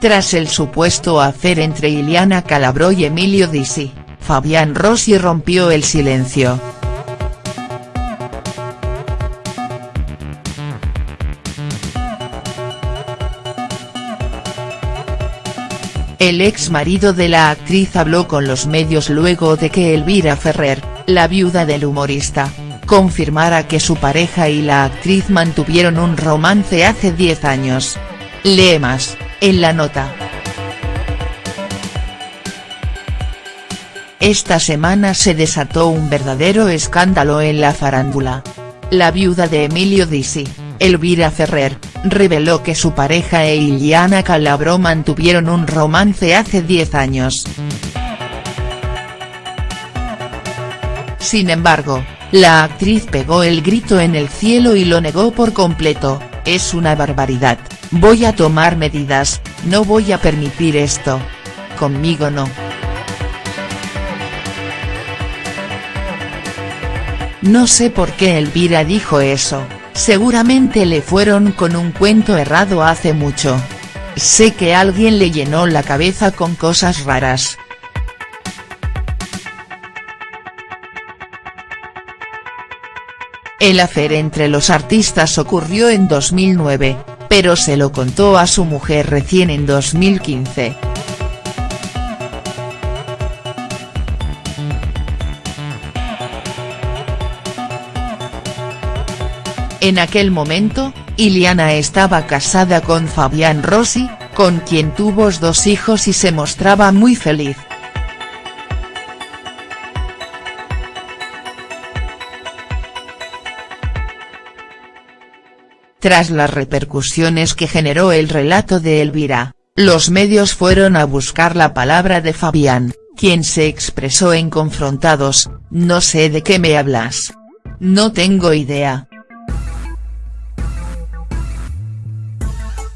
Tras el supuesto hacer entre Iliana Calabró y Emilio Disi, Fabián Rossi rompió el silencio. El ex marido de la actriz habló con los medios luego de que Elvira Ferrer, la viuda del humorista, confirmara que su pareja y la actriz mantuvieron un romance hace 10 años. Lee más, en la nota. Esta semana se desató un verdadero escándalo en la farándula. La viuda de Emilio Disi, Elvira Ferrer, reveló que su pareja e Iliana Calabró mantuvieron un romance hace 10 años. Sin embargo, la actriz pegó el grito en el cielo y lo negó por completo, es una barbaridad, voy a tomar medidas, no voy a permitir esto. Conmigo no. No sé por qué Elvira dijo eso. Seguramente le fueron con un cuento errado hace mucho. Sé que alguien le llenó la cabeza con cosas raras. El afer entre los artistas ocurrió en 2009, pero se lo contó a su mujer recién en 2015. En aquel momento, Iliana estaba casada con Fabián Rossi, con quien tuvo dos hijos y se mostraba muy feliz. Tras las repercusiones que generó el relato de Elvira, los medios fueron a buscar la palabra de Fabián, quien se expresó en confrontados, no sé de qué me hablas. No tengo idea.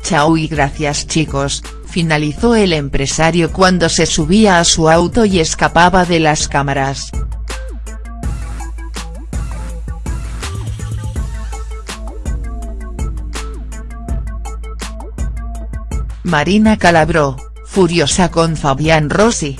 Chao y gracias chicos, finalizó el empresario cuando se subía a su auto y escapaba de las cámaras. Marina Calabró, furiosa con Fabián Rossi.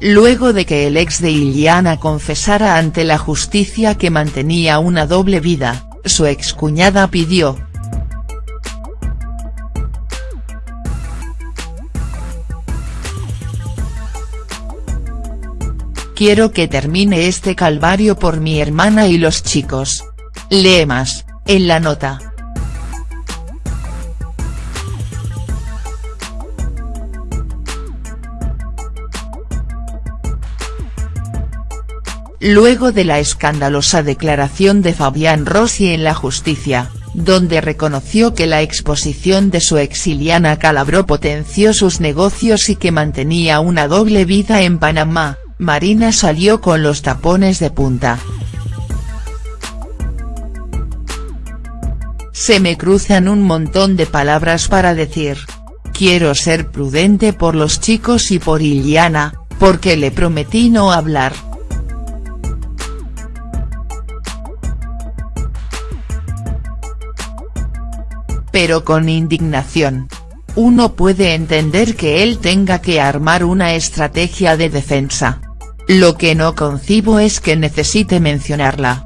luego de que el ex de Iliana confesara ante la justicia que mantenía una doble vida, su excuñada pidió. Quiero que termine este calvario por mi hermana y los chicos. Lee más, en la nota. luego de la escandalosa declaración de Fabián Rossi en la justicia, donde reconoció que la exposición de su exiliana Calabró potenció sus negocios y que mantenía una doble vida en Panamá, Marina salió con los tapones de punta. Se me cruzan un montón de palabras para decir. Quiero ser prudente por los chicos y por Iliana, porque le prometí no hablar. pero con indignación. Uno puede entender que él tenga que armar una estrategia de defensa. Lo que no concibo es que necesite mencionarla.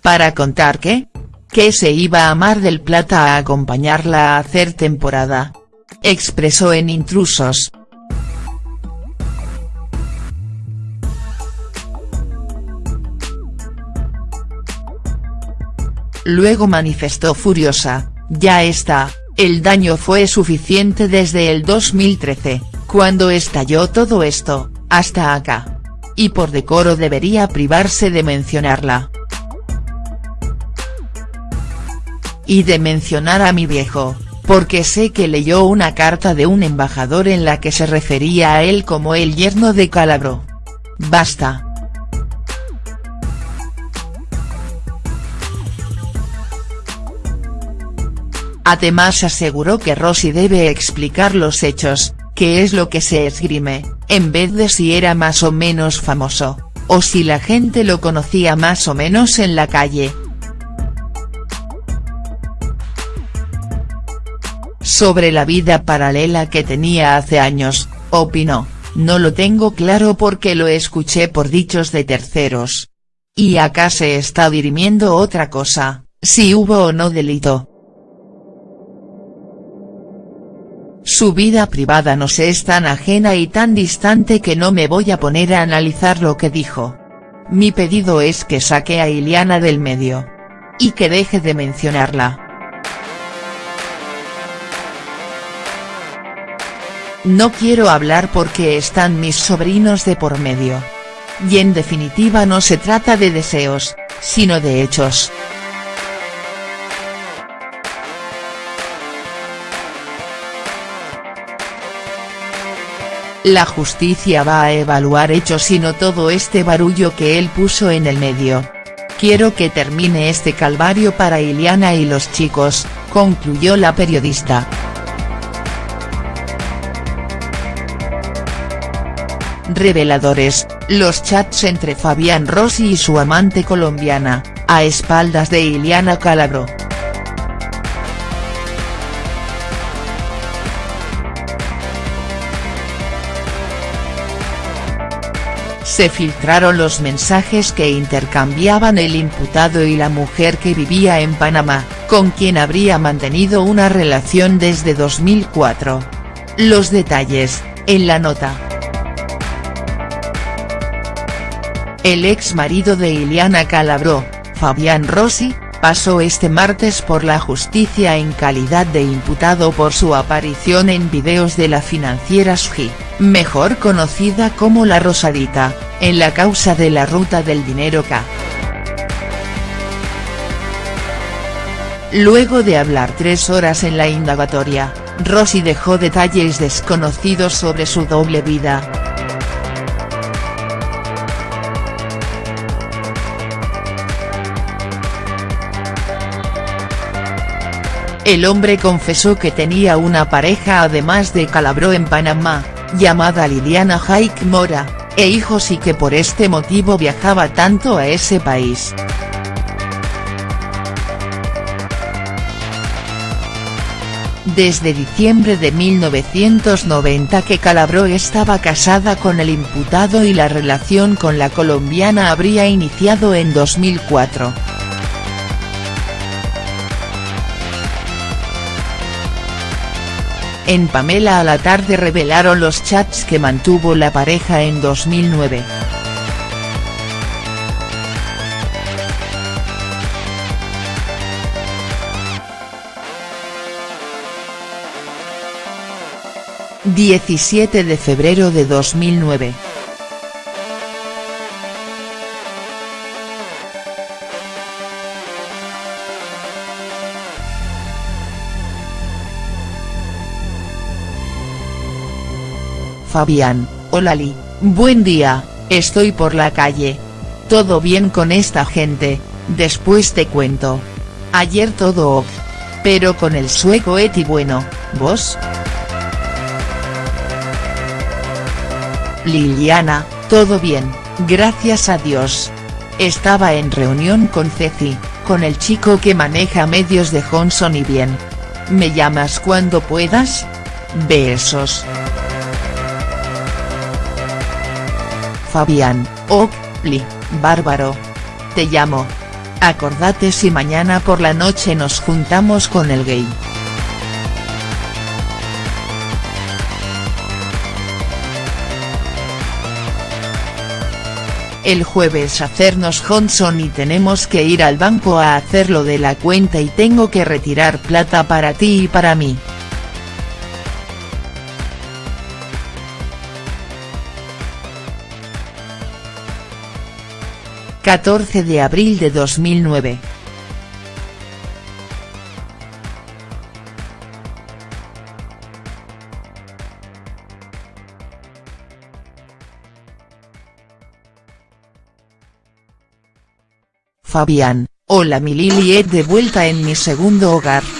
¿Para contar qué? Que se iba a Mar del Plata a acompañarla a hacer temporada. Expresó en Intrusos. Luego manifestó furiosa, ya está, el daño fue suficiente desde el 2013, cuando estalló todo esto, hasta acá. Y por decoro debería privarse de mencionarla. Y de mencionar a mi viejo, porque sé que leyó una carta de un embajador en la que se refería a él como el yerno de Calabro. Basta. Además aseguró que Rossi debe explicar los hechos, que es lo que se esgrime, en vez de si era más o menos famoso, o si la gente lo conocía más o menos en la calle. Sobre la vida paralela que tenía hace años, opinó, no lo tengo claro porque lo escuché por dichos de terceros. Y acá se está dirimiendo otra cosa, si hubo o no delito. Su vida privada nos es tan ajena y tan distante que no me voy a poner a analizar lo que dijo. Mi pedido es que saque a Iliana del medio. Y que deje de mencionarla. No quiero hablar porque están mis sobrinos de por medio. Y en definitiva no se trata de deseos, sino de hechos. La justicia va a evaluar hechos y no todo este barullo que él puso en el medio. Quiero que termine este calvario para Iliana y los chicos, concluyó la periodista. Reveladores, los chats entre Fabián Rossi y su amante colombiana, a espaldas de Iliana Calabro. Se filtraron los mensajes que intercambiaban el imputado y la mujer que vivía en Panamá, con quien habría mantenido una relación desde 2004. Los detalles, en la nota. El ex marido de Iliana Calabró, Fabián Rossi, pasó este martes por la justicia en calidad de imputado por su aparición en videos de la financiera SGI, mejor conocida como La Rosadita, en la causa de la ruta del dinero K. Luego de hablar tres horas en la indagatoria, Rossi dejó detalles desconocidos sobre su doble vida. El hombre confesó que tenía una pareja además de Calabró en Panamá, llamada Liliana Haik Mora, e hijos y que por este motivo viajaba tanto a ese país. Desde diciembre de 1990 que Calabró estaba casada con el imputado y la relación con la colombiana habría iniciado en 2004. En Pamela a la tarde revelaron los chats que mantuvo la pareja en 2009. ...17 de febrero de 2009. Fabián, hola Li, buen día, estoy por la calle. Todo bien con esta gente, después te cuento. Ayer todo ok. Pero con el sueco Eti bueno, ¿vos?. Liliana, todo bien, gracias a Dios. Estaba en reunión con Ceci, con el chico que maneja medios de Johnson y bien. ¿Me llamas cuando puedas? Besos. Fabián, ok, Li, bárbaro. Te llamo. Acordate si mañana por la noche nos juntamos con el gay. El jueves hacernos Johnson y tenemos que ir al banco a hacerlo de la cuenta y tengo que retirar plata para ti y para mí. 14 de abril de 2009. Fabián, hola mi Lili de vuelta en mi segundo hogar.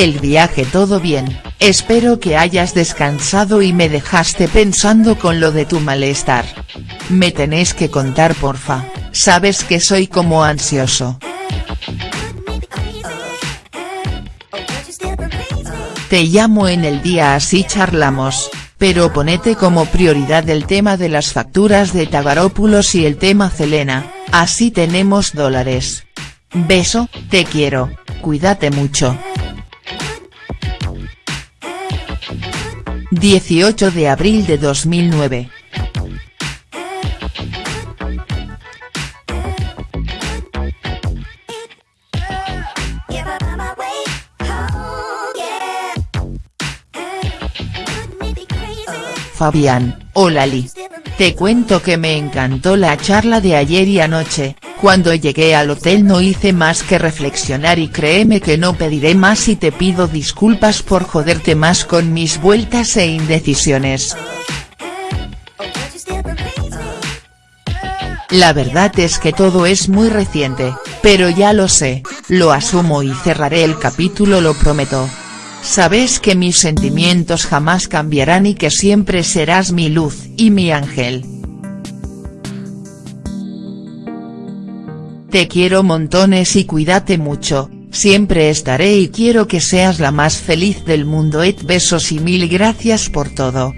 El viaje todo bien, espero que hayas descansado y me dejaste pensando con lo de tu malestar. Me tenés que contar porfa, sabes que soy como ansioso. Te llamo en el día así charlamos, pero ponete como prioridad el tema de las facturas de Tagarópulos y el tema Selena, así tenemos dólares. Beso, te quiero, cuídate mucho. 18 de abril de 2009. Fabián, hola Li. Te cuento que me encantó la charla de ayer y anoche, cuando llegué al hotel no hice más que reflexionar y créeme que no pediré más y te pido disculpas por joderte más con mis vueltas e indecisiones. La verdad es que todo es muy reciente, pero ya lo sé, lo asumo y cerraré el capítulo lo prometo. Sabes que mis sentimientos jamás cambiarán y que siempre serás mi luz y mi ángel. Te quiero montones y cuídate mucho, siempre estaré y quiero que seas la más feliz del mundo et besos y mil gracias por todo.